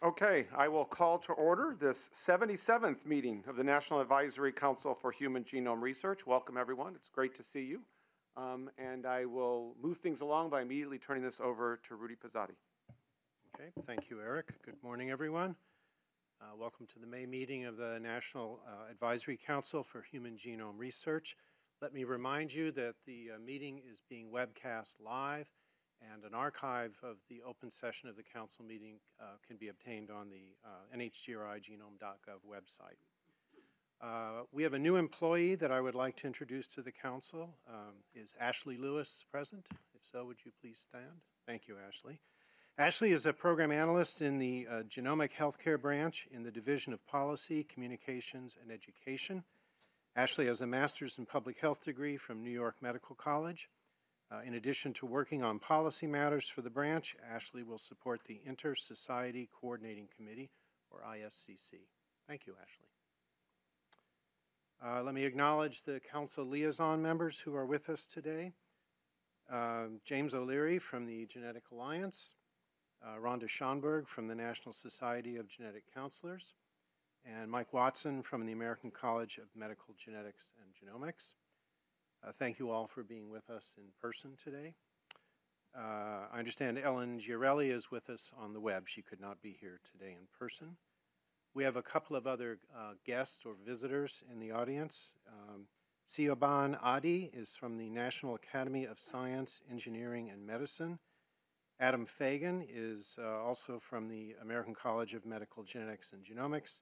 Okay, I will call to order this 77th meeting of the National Advisory Council for Human Genome Research. Welcome, everyone. It's great to see you. Um, and I will move things along by immediately turning this over to Rudy Pozzatti. Okay, thank you, Eric. Good morning, everyone. Uh, welcome to the May meeting of the National uh, Advisory Council for Human Genome Research. Let me remind you that the uh, meeting is being webcast live and an archive of the open session of the council meeting uh, can be obtained on the uh, nhgrigenome.gov website. Uh, we have a new employee that I would like to introduce to the council. Um, is Ashley Lewis present? If so, would you please stand? Thank you, Ashley. Ashley is a program analyst in the uh, Genomic Healthcare Branch in the Division of Policy, Communications, and Education. Ashley has a master's in public health degree from New York Medical College. Uh, in addition to working on policy matters for the branch, Ashley will support the Inter-Society Coordinating Committee, or ISCC. Thank you, Ashley. Uh, let me acknowledge the council liaison members who are with us today. Uh, James O'Leary from the Genetic Alliance, uh, Rhonda Schonberg from the National Society of Genetic Counselors, and Mike Watson from the American College of Medical Genetics and Genomics. Uh, thank you all for being with us in person today. Uh, I understand Ellen Giarelli is with us on the web. She could not be here today in person. We have a couple of other uh, guests or visitors in the audience. Um, Siobhan Addie is from the National Academy of Science, Engineering, and Medicine. Adam Fagan is uh, also from the American College of Medical Genetics and Genomics.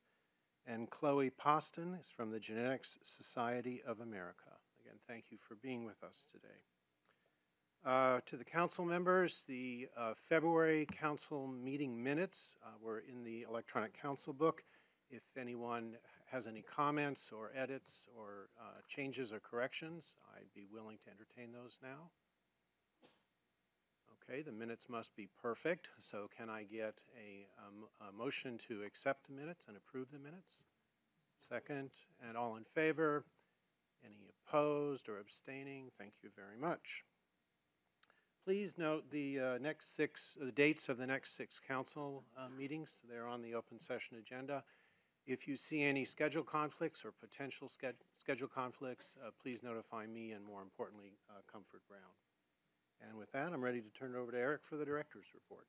And Chloe Poston is from the Genetics Society of America. Again, thank you for being with us today. Uh, to the council members, the uh, February council meeting minutes uh, were in the electronic council book. If anyone has any comments or edits or uh, changes or corrections, I'd be willing to entertain those now. Okay, the minutes must be perfect, so can I get a, um, a motion to accept the minutes and approve the minutes? Second, and all in favor? Any opposed or abstaining? Thank you very much. Please note the uh, next six, the dates of the next six council uh, meetings. They're on the open session agenda. If you see any schedule conflicts or potential schedule conflicts, uh, please notify me and more importantly, uh, Comfort Brown. And with that, I'm ready to turn it over to Eric for the director's report.